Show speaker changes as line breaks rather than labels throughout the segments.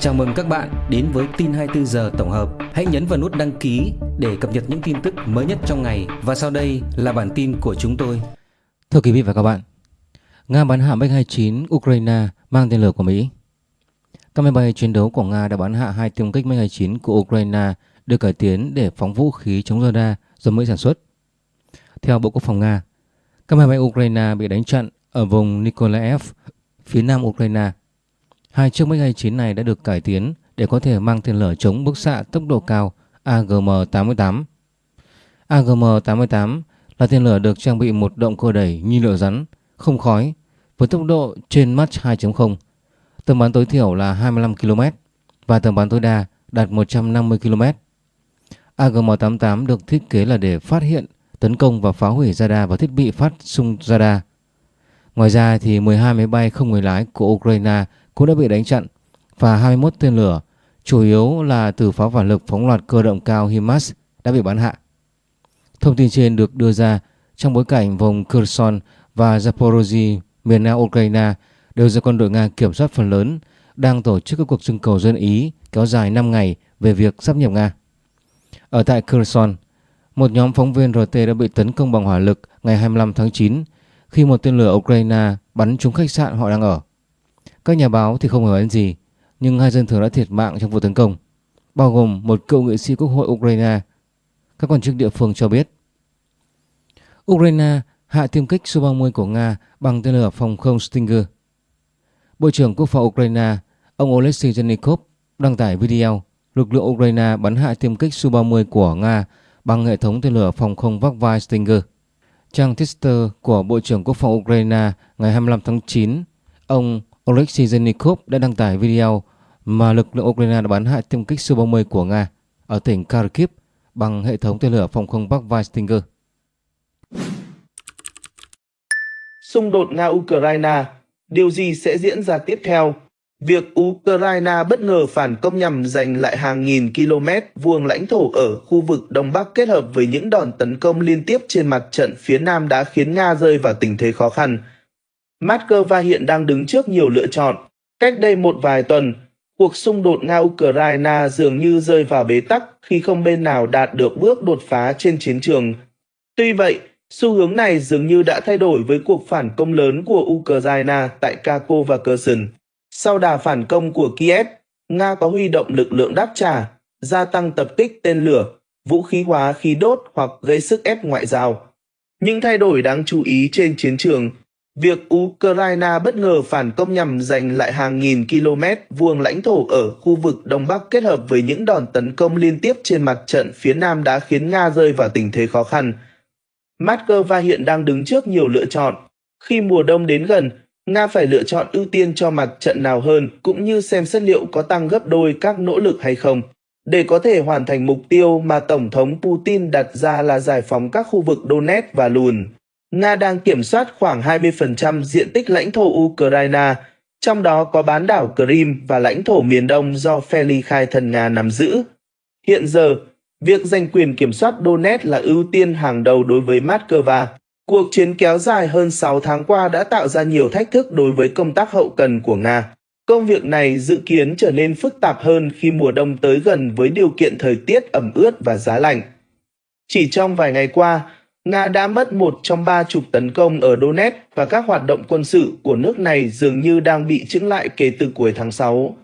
Chào mừng các bạn đến với tin 24 giờ tổng hợp. Hãy nhấn vào nút đăng ký để cập nhật những tin tức mới nhất trong ngày và sau đây là bản tin của chúng tôi.
Thưa quý vị và các bạn, Nga bắn hạ MiG-29 Ukraine mang tên lửa của Mỹ. Các máy bay chiến đấu của Nga đã bắn hạ hai tiêm kích MiG-29 của Ukraine được cải tiến để phóng vũ khí chống radar do Mỹ sản xuất. Theo Bộ Quốc phòng Nga, các máy bay Ukraine bị đánh chặn ở vùng Nikolaev, phía nam Ukraine Hai chiếc MiG-29 này đã được cải tiến để có thể mang tên lửa chống bức xạ tốc độ cao AGM-88. AGM-88 là tên lửa được trang bị một động cơ đẩy nhiên liệu rắn, không khói, với tốc độ trên Mach 2.0, tầm bắn tối thiểu là 25 km và tầm bắn tối đa đạt 150 km. AGM-88 được thiết kế là để phát hiện, tấn công và phá hủy radar và thiết bị phát xung radar. Ngoài ra thì 12 máy bay không người lái của Ukraine cũng đã bị đánh chặn và 21 tên lửa, chủ yếu là từ pháo phản lực phóng loạt cơ động cao HIMARS đã bị bắn hạ. Thông tin trên được đưa ra trong bối cảnh vùng Kherson và Zaporozhye, miền nam Ukraine đều do quân đội Nga kiểm soát phần lớn, đang tổ chức các cuộc trưng cầu dân Ý kéo dài 5 ngày về việc sắp nhập Nga. Ở tại Kherson, một nhóm phóng viên RT đã bị tấn công bằng hỏa lực ngày 25 tháng 9 khi một tên lửa Ukraine bắn trúng khách sạn họ đang ở. Các nhà báo thì không hiểu gì, nhưng hai dân thường đã thiệt mạng trong vụ tấn công, bao gồm một cựu nghị sĩ quốc hội Ukraine. Các quan chức địa phương cho biết. Ukraine hạ tiêm kích Su-30 của Nga bằng tên lửa phòng không Stinger. Bộ trưởng Quốc phòng Ukraine, ông Oleksiy Zhenikov đăng tải video lực lượng Ukraine bắn hạ tiêm kích Su-30 của Nga bằng hệ thống tên lửa phòng không vác vai Stinger. Trang Twitter của Bộ trưởng Quốc phòng Ukraine ngày 25 tháng 9, ông Oleksiy Zenikov đã đăng tải video mà lực lượng Ukraine đã bắn hạ tiêm kích Su-30 của Nga ở tỉnh Kharkiv bằng hệ thống tên lửa phòng không bắc vai Stinger.
Xung đột Nga-Ukraine, điều gì sẽ diễn ra tiếp theo? Việc Ukraine bất ngờ phản công nhằm giành lại hàng nghìn km vuông lãnh thổ ở khu vực Đông Bắc kết hợp với những đòn tấn công liên tiếp trên mặt trận phía Nam đã khiến Nga rơi vào tình thế khó khăn. Moscow hiện đang đứng trước nhiều lựa chọn. Cách đây một vài tuần, cuộc xung đột Nga-Ukraine dường như rơi vào bế tắc khi không bên nào đạt được bước đột phá trên chiến trường. Tuy vậy, xu hướng này dường như đã thay đổi với cuộc phản công lớn của Ukraine tại Kharkov và Kherson. Sau đà phản công của Kiev, Nga có huy động lực lượng đáp trả, gia tăng tập kích tên lửa, vũ khí hóa khí đốt hoặc gây sức ép ngoại giao. Những thay đổi đáng chú ý trên chiến trường Việc Ukraine bất ngờ phản công nhằm giành lại hàng nghìn km vuông lãnh thổ ở khu vực Đông Bắc kết hợp với những đòn tấn công liên tiếp trên mặt trận phía Nam đã khiến Nga rơi vào tình thế khó khăn. Moscow hiện đang đứng trước nhiều lựa chọn. Khi mùa đông đến gần, Nga phải lựa chọn ưu tiên cho mặt trận nào hơn cũng như xem xét liệu có tăng gấp đôi các nỗ lực hay không. Để có thể hoàn thành mục tiêu mà Tổng thống Putin đặt ra là giải phóng các khu vực Donetsk và Lùn, Nga đang kiểm soát khoảng 20% diện tích lãnh thổ Ukraine, trong đó có bán đảo Crimea và lãnh thổ miền đông do phe ly khai thần Nga nắm giữ. Hiện giờ, việc giành quyền kiểm soát Donetsk là ưu tiên hàng đầu đối với Moscow. Cuộc chiến kéo dài hơn 6 tháng qua đã tạo ra nhiều thách thức đối với công tác hậu cần của Nga. Công việc này dự kiến trở nên phức tạp hơn khi mùa đông tới gần với điều kiện thời tiết ẩm ướt và giá lạnh. Chỉ trong vài ngày qua, Nga đã mất một trong ba chục tấn công ở Donetsk và các hoạt động quân sự của nước này dường như đang bị chững lại kể từ cuối tháng 6.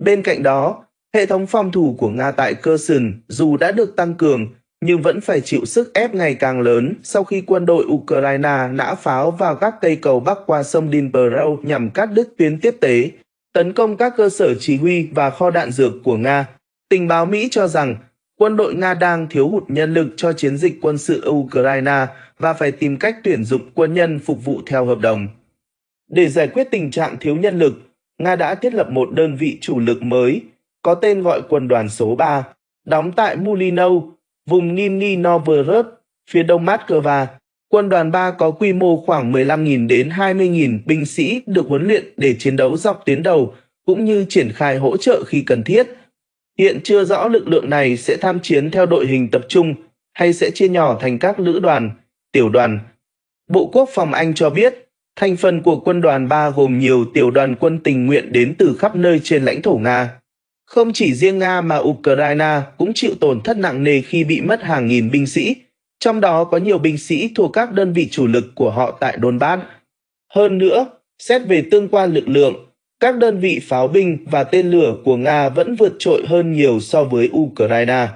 Bên cạnh đó, hệ thống phòng thủ của Nga tại Kherson dù đã được tăng cường nhưng vẫn phải chịu sức ép ngày càng lớn sau khi quân đội Ukraine nã pháo vào các cây cầu bắc qua sông Dnipro nhằm cắt đứt tuyến tiếp tế, tấn công các cơ sở chỉ huy và kho đạn dược của Nga. Tình báo Mỹ cho rằng quân đội Nga đang thiếu hụt nhân lực cho chiến dịch quân sự Ukraine và phải tìm cách tuyển dụng quân nhân phục vụ theo hợp đồng. Để giải quyết tình trạng thiếu nhân lực, Nga đã thiết lập một đơn vị chủ lực mới, có tên gọi quân đoàn số 3, đóng tại Mulino, vùng Nizhny Novgorod, phía đông Moscow. Quân đoàn 3 có quy mô khoảng 15.000 đến 20.000 binh sĩ được huấn luyện để chiến đấu dọc tuyến đầu, cũng như triển khai hỗ trợ khi cần thiết – Hiện chưa rõ lực lượng này sẽ tham chiến theo đội hình tập trung hay sẽ chia nhỏ thành các lữ đoàn, tiểu đoàn. Bộ Quốc phòng Anh cho biết, thành phần của quân đoàn 3 gồm nhiều tiểu đoàn quân tình nguyện đến từ khắp nơi trên lãnh thổ Nga. Không chỉ riêng Nga mà Ukraine cũng chịu tổn thất nặng nề khi bị mất hàng nghìn binh sĩ, trong đó có nhiều binh sĩ thuộc các đơn vị chủ lực của họ tại Donbass. Hơn nữa, xét về tương quan lực lượng, các đơn vị pháo binh và tên lửa của Nga vẫn vượt trội hơn nhiều so với Ukraine.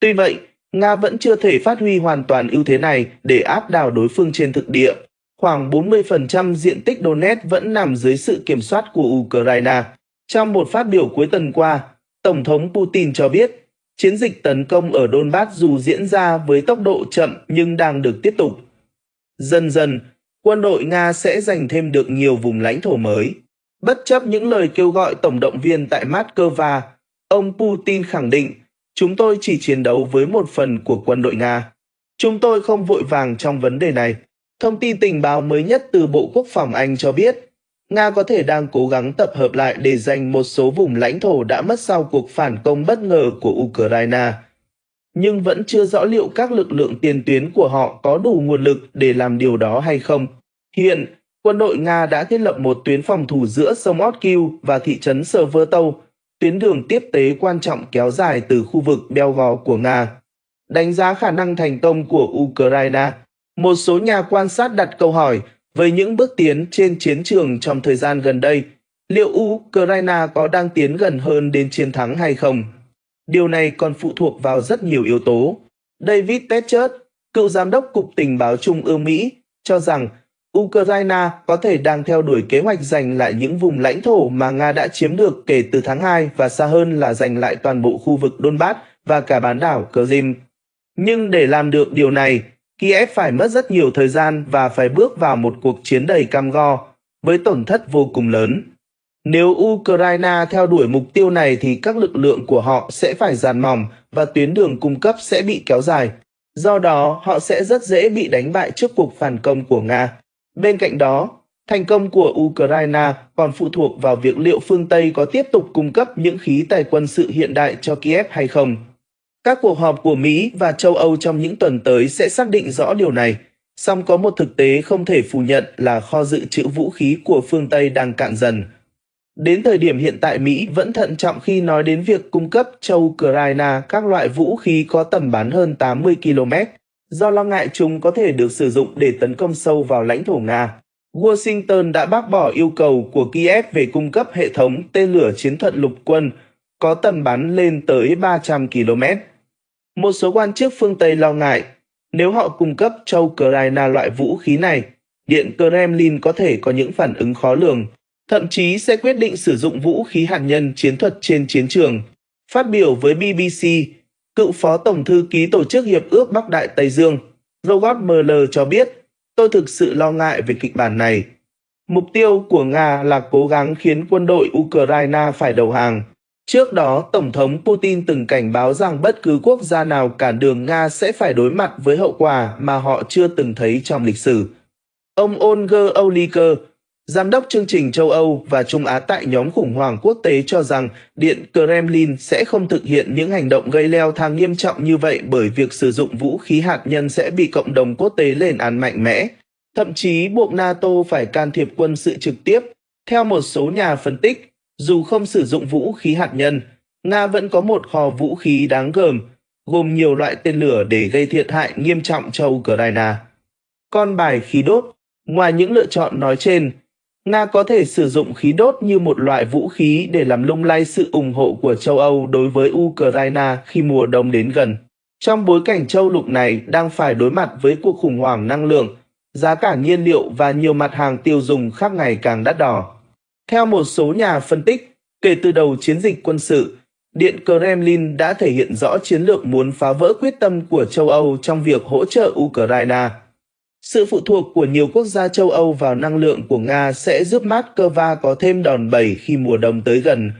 Tuy vậy, Nga vẫn chưa thể phát huy hoàn toàn ưu thế này để áp đảo đối phương trên thực địa. Khoảng 40% diện tích Donetsk vẫn nằm dưới sự kiểm soát của Ukraine. Trong một phát biểu cuối tuần qua, Tổng thống Putin cho biết chiến dịch tấn công ở Donbass dù diễn ra với tốc độ chậm nhưng đang được tiếp tục. Dần dần, quân đội Nga sẽ giành thêm được nhiều vùng lãnh thổ mới. Bất chấp những lời kêu gọi tổng động viên tại Moscow, ông Putin khẳng định chúng tôi chỉ chiến đấu với một phần của quân đội Nga. Chúng tôi không vội vàng trong vấn đề này. Thông tin tình báo mới nhất từ Bộ Quốc phòng Anh cho biết, Nga có thể đang cố gắng tập hợp lại để giành một số vùng lãnh thổ đã mất sau cuộc phản công bất ngờ của Ukraine. Nhưng vẫn chưa rõ liệu các lực lượng tiền tuyến của họ có đủ nguồn lực để làm điều đó hay không. Hiện, quân đội Nga đã thiết lập một tuyến phòng thủ giữa sông Otkil và thị trấn Sevastopol, tuyến đường tiếp tế quan trọng kéo dài từ khu vực Belgorod của Nga. Đánh giá khả năng thành công của Ukraine, một số nhà quan sát đặt câu hỏi về những bước tiến trên chiến trường trong thời gian gần đây, liệu Ukraine có đang tiến gần hơn đến chiến thắng hay không? Điều này còn phụ thuộc vào rất nhiều yếu tố. David Tetchert, cựu giám đốc Cục Tình báo Trung ương Mỹ, cho rằng Ukraine có thể đang theo đuổi kế hoạch giành lại những vùng lãnh thổ mà Nga đã chiếm được kể từ tháng 2 và xa hơn là giành lại toàn bộ khu vực Donbass và cả bán đảo Crimea. Nhưng để làm được điều này, Kiev phải mất rất nhiều thời gian và phải bước vào một cuộc chiến đầy cam go, với tổn thất vô cùng lớn. Nếu Ukraine theo đuổi mục tiêu này thì các lực lượng của họ sẽ phải giàn mỏng và tuyến đường cung cấp sẽ bị kéo dài. Do đó, họ sẽ rất dễ bị đánh bại trước cuộc phản công của Nga. Bên cạnh đó, thành công của Ukraine còn phụ thuộc vào việc liệu phương Tây có tiếp tục cung cấp những khí tài quân sự hiện đại cho Kiev hay không. Các cuộc họp của Mỹ và châu Âu trong những tuần tới sẽ xác định rõ điều này, song có một thực tế không thể phủ nhận là kho dự trữ vũ khí của phương Tây đang cạn dần. Đến thời điểm hiện tại Mỹ vẫn thận trọng khi nói đến việc cung cấp cho Ukraine các loại vũ khí có tầm bắn hơn 80 km, do lo ngại chúng có thể được sử dụng để tấn công sâu vào lãnh thổ Nga. Washington đã bác bỏ yêu cầu của Kiev về cung cấp hệ thống tên lửa chiến thuật lục quân có tầm bắn lên tới 300 km. Một số quan chức phương Tây lo ngại, nếu họ cung cấp cho Ukraine loại vũ khí này, Điện Kremlin có thể có những phản ứng khó lường, thậm chí sẽ quyết định sử dụng vũ khí hạt nhân chiến thuật trên chiến trường. Phát biểu với BBC, cựu phó tổng thư ký Tổ chức Hiệp ước Bắc Đại Tây Dương, Robert Mueller cho biết, tôi thực sự lo ngại về kịch bản này. Mục tiêu của Nga là cố gắng khiến quân đội Ukraine phải đầu hàng, Trước đó, Tổng thống Putin từng cảnh báo rằng bất cứ quốc gia nào cản đường Nga sẽ phải đối mặt với hậu quả mà họ chưa từng thấy trong lịch sử. Ông Olger Oliker, giám đốc chương trình châu Âu và Trung Á tại nhóm khủng hoảng quốc tế cho rằng Điện Kremlin sẽ không thực hiện những hành động gây leo thang nghiêm trọng như vậy bởi việc sử dụng vũ khí hạt nhân sẽ bị cộng đồng quốc tế lên án mạnh mẽ, thậm chí buộc NATO phải can thiệp quân sự trực tiếp. Theo một số nhà phân tích, dù không sử dụng vũ khí hạt nhân, Nga vẫn có một kho vũ khí đáng gờm, gồm nhiều loại tên lửa để gây thiệt hại nghiêm trọng cho Ukraine. Con bài khí đốt, ngoài những lựa chọn nói trên, Nga có thể sử dụng khí đốt như một loại vũ khí để làm lung lay sự ủng hộ của châu Âu đối với Ukraine khi mùa đông đến gần. Trong bối cảnh châu lục này đang phải đối mặt với cuộc khủng hoảng năng lượng, giá cả nhiên liệu và nhiều mặt hàng tiêu dùng khác ngày càng đắt đỏ. Theo một số nhà phân tích, kể từ đầu chiến dịch quân sự, Điện Kremlin đã thể hiện rõ chiến lược muốn phá vỡ quyết tâm của châu Âu trong việc hỗ trợ Ukraine. Sự phụ thuộc của nhiều quốc gia châu Âu vào năng lượng của Nga sẽ giúp Moscow có thêm đòn bẩy khi mùa đông tới gần.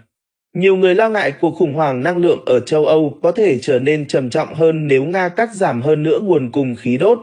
Nhiều người lo ngại cuộc khủng hoảng năng lượng ở châu Âu có thể trở nên trầm trọng hơn nếu Nga cắt giảm hơn nữa nguồn cung khí đốt.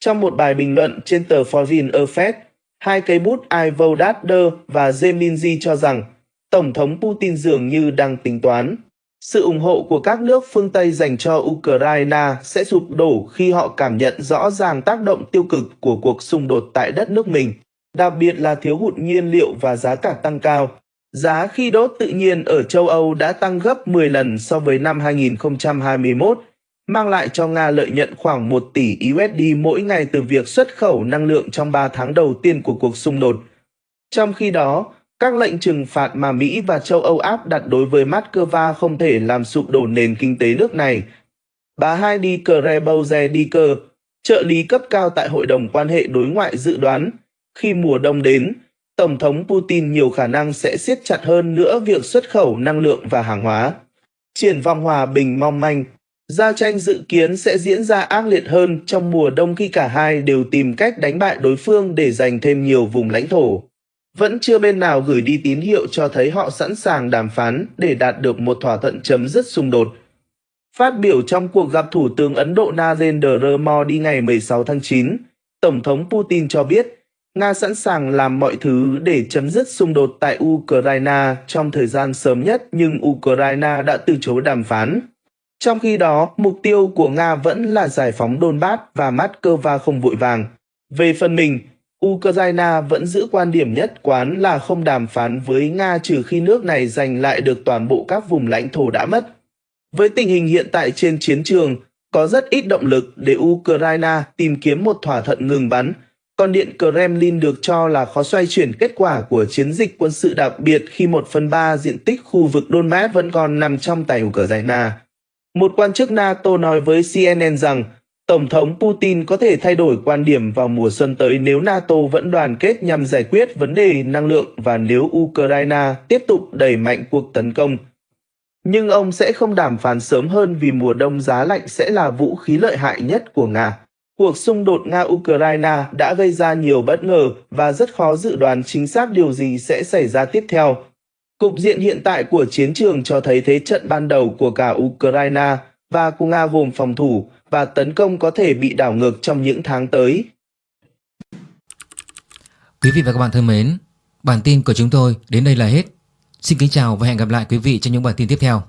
Trong một bài bình luận trên tờ Foreign Affairs, Hai cây bút Ivo Dader và Zeminji cho rằng Tổng thống Putin dường như đang tính toán. Sự ủng hộ của các nước phương Tây dành cho Ukraine sẽ sụp đổ khi họ cảm nhận rõ ràng tác động tiêu cực của cuộc xung đột tại đất nước mình, đặc biệt là thiếu hụt nhiên liệu và giá cả tăng cao. Giá khí đốt tự nhiên ở châu Âu đã tăng gấp 10 lần so với năm 2021, mang lại cho Nga lợi nhuận khoảng 1 tỷ USD mỗi ngày từ việc xuất khẩu năng lượng trong 3 tháng đầu tiên của cuộc xung đột. Trong khi đó, các lệnh trừng phạt mà Mỹ và châu Âu áp đặt đối với Moscow không thể làm sụp đổ nền kinh tế nước này. Bà Heidi Krebauze-Dicker, trợ lý cấp cao tại Hội đồng quan hệ đối ngoại dự đoán, khi mùa đông đến, Tổng thống Putin nhiều khả năng sẽ siết chặt hơn nữa việc xuất khẩu năng lượng và hàng hóa. Triển vọng hòa bình mong manh, giao tranh dự kiến sẽ diễn ra ác liệt hơn trong mùa đông khi cả hai đều tìm cách đánh bại đối phương để giành thêm nhiều vùng lãnh thổ. Vẫn chưa bên nào gửi đi tín hiệu cho thấy họ sẵn sàng đàm phán để đạt được một thỏa thuận chấm dứt xung đột. Phát biểu trong cuộc gặp Thủ tướng Ấn Độ Narendra Modi ngày 16 tháng 9, Tổng thống Putin cho biết Nga sẵn sàng làm mọi thứ để chấm dứt xung đột tại Ukraine trong thời gian sớm nhất nhưng Ukraine đã từ chối đàm phán. Trong khi đó, mục tiêu của Nga vẫn là giải phóng Donbass và Moscow không vội vàng. Về phần mình, Ukraine vẫn giữ quan điểm nhất quán là không đàm phán với Nga trừ khi nước này giành lại được toàn bộ các vùng lãnh thổ đã mất. Với tình hình hiện tại trên chiến trường, có rất ít động lực để Ukraine tìm kiếm một thỏa thuận ngừng bắn, còn Điện Kremlin được cho là khó xoay chuyển kết quả của chiến dịch quân sự đặc biệt khi một phần ba diện tích khu vực Donbass vẫn còn nằm trong tay Ukraine. Một quan chức NATO nói với CNN rằng Tổng thống Putin có thể thay đổi quan điểm vào mùa xuân tới nếu NATO vẫn đoàn kết nhằm giải quyết vấn đề năng lượng và nếu Ukraine tiếp tục đẩy mạnh cuộc tấn công. Nhưng ông sẽ không đàm phán sớm hơn vì mùa đông giá lạnh sẽ là vũ khí lợi hại nhất của Nga. Cuộc xung đột Nga-Ukraine đã gây ra nhiều bất ngờ và rất khó dự đoán chính xác điều gì sẽ xảy ra tiếp theo. Cục diện hiện tại của chiến trường cho thấy thế trận ban đầu của cả Ukraine và của Nga gồm phòng thủ và tấn công có thể bị đảo ngược trong những tháng tới.
Quý vị và các bạn thân mến, bản tin của chúng tôi đến đây là hết. Xin kính chào và hẹn gặp lại quý vị trong những bản tin tiếp theo.